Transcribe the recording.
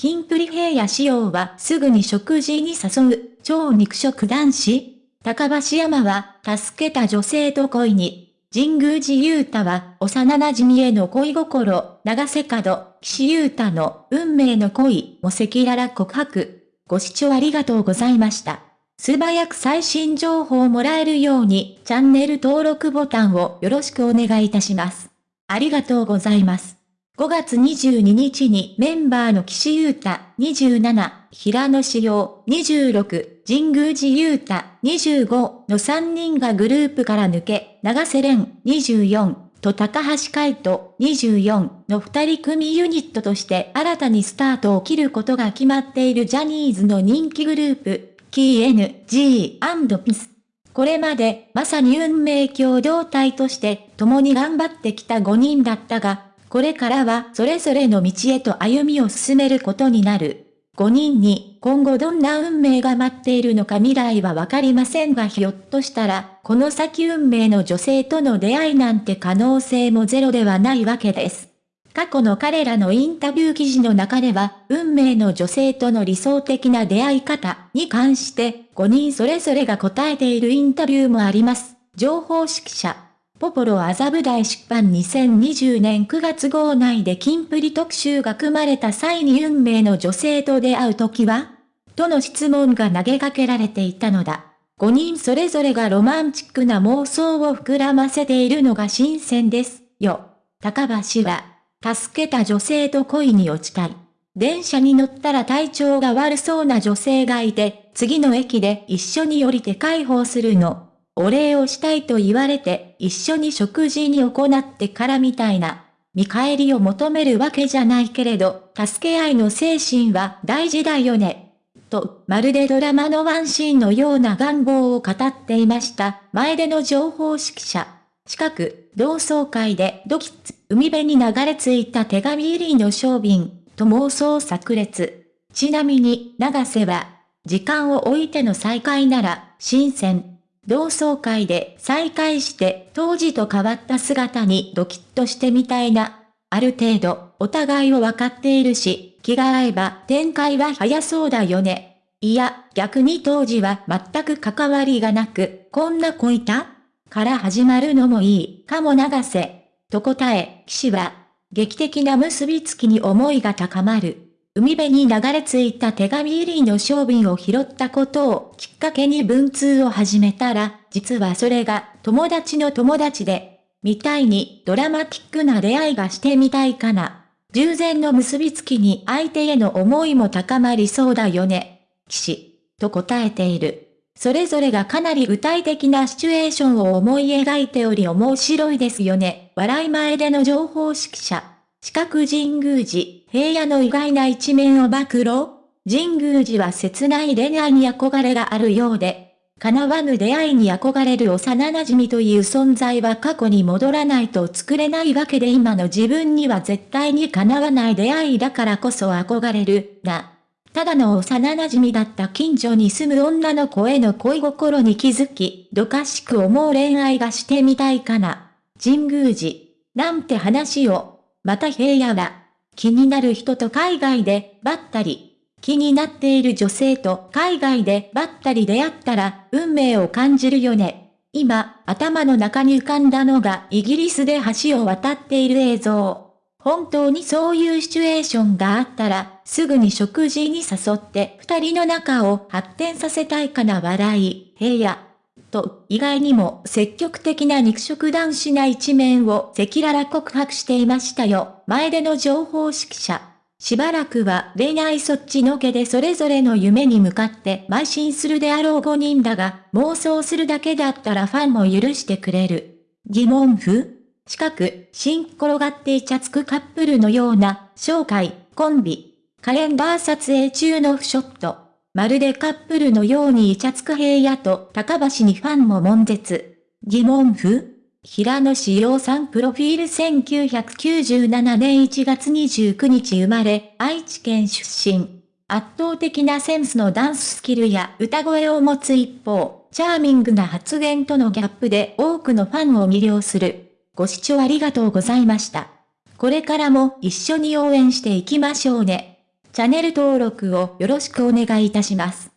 キンプリ平野仕様はすぐに食事に誘う、超肉食男子高橋山は、助けた女性と恋に。神宮寺勇太は、幼馴染への恋心、長瀬角、岸優太の運命の恋も赤裸々告白。ご視聴ありがとうございました。素早く最新情報をもらえるように、チャンネル登録ボタンをよろしくお願いいたします。ありがとうございます。5月22日にメンバーの岸優太27、平野志陽26、神宮寺優太25の3人がグループから抜け、長瀬廉24と高橋海人24の2人組ユニットとして新たにスタートを切ることが決まっているジャニーズの人気グループ、KNG&PIS。これまでまさに運命共同体として共に頑張ってきた5人だったが、これからはそれぞれの道へと歩みを進めることになる。5人に今後どんな運命が待っているのか未来はわかりませんがひょっとしたら、この先運命の女性との出会いなんて可能性もゼロではないわけです。過去の彼らのインタビュー記事の中では、運命の女性との理想的な出会い方に関して5人それぞれが答えているインタビューもあります。情報指揮者ポポロ麻布台出版2020年9月号内で金プリ特集が組まれた際に運命の女性と出会う時はとの質問が投げかけられていたのだ。5人それぞれがロマンチックな妄想を膨らませているのが新鮮ですよ。高橋は、助けた女性と恋に落ちたい。電車に乗ったら体調が悪そうな女性がいて、次の駅で一緒に降りて解放するの。お礼をしたいと言われて一緒に食事に行ってからみたいな。見返りを求めるわけじゃないけれど、助け合いの精神は大事だよね。と、まるでドラマのワンシーンのような願望を語っていました。前での情報指揮者。近く、同窓会でドキッツ、海辺に流れ着いた手紙入りの小瓶、と妄想炸裂。ちなみに、長瀬は、時間を置いての再会なら、新鮮。同窓会で再会して当時と変わった姿にドキッとしてみたいな。ある程度お互いを分かっているし、気が合えば展開は早そうだよね。いや、逆に当時は全く関わりがなく、こんな子いた？から始まるのもいいかも長瀬。と答え、騎士は、劇的な結びつきに思いが高まる。海辺に流れ着いた手紙入りの商品を拾ったことをきっかけに文通を始めたら、実はそれが友達の友達で、みたいにドラマティックな出会いがしてみたいかな。従前の結びつきに相手への思いも高まりそうだよね。騎士、と答えている。それぞれがかなり具体的なシチュエーションを思い描いており面白いですよね。笑い前での情報指揮者。四角神宮寺、平野の意外な一面を暴露神宮寺は切ない恋愛に憧れがあるようで、叶わぬ出会いに憧れる幼馴染という存在は過去に戻らないと作れないわけで今の自分には絶対に叶わない出会いだからこそ憧れる、な。ただの幼馴染だった近所に住む女の子への恋心に気づき、どかしく思う恋愛がしてみたいかな。神宮寺、なんて話を、また平野は、気になる人と海外でばったり、気になっている女性と海外でばったり出会ったら運命を感じるよね。今、頭の中に浮かんだのがイギリスで橋を渡っている映像。本当にそういうシチュエーションがあったら、すぐに食事に誘って二人の仲を発展させたいかな笑い、平野。と、意外にも積極的な肉食男子な一面を赤裸々告白していましたよ。前での情報指揮者。しばらくは恋愛そっちのけでそれぞれの夢に向かって邁進するであろう5人だが、妄想するだけだったらファンも許してくれる。疑問符？近く、新転がってイチャつくカップルのような、紹介、コンビ、カレンダー撮影中のフショット。まるでカップルのようにイチャつく平野と高橋にファンも悶絶。疑問符平野志陽さんプロフィール1997年1月29日生まれ、愛知県出身。圧倒的なセンスのダンススキルや歌声を持つ一方、チャーミングな発言とのギャップで多くのファンを魅了する。ご視聴ありがとうございました。これからも一緒に応援していきましょうね。チャンネル登録をよろしくお願いいたします。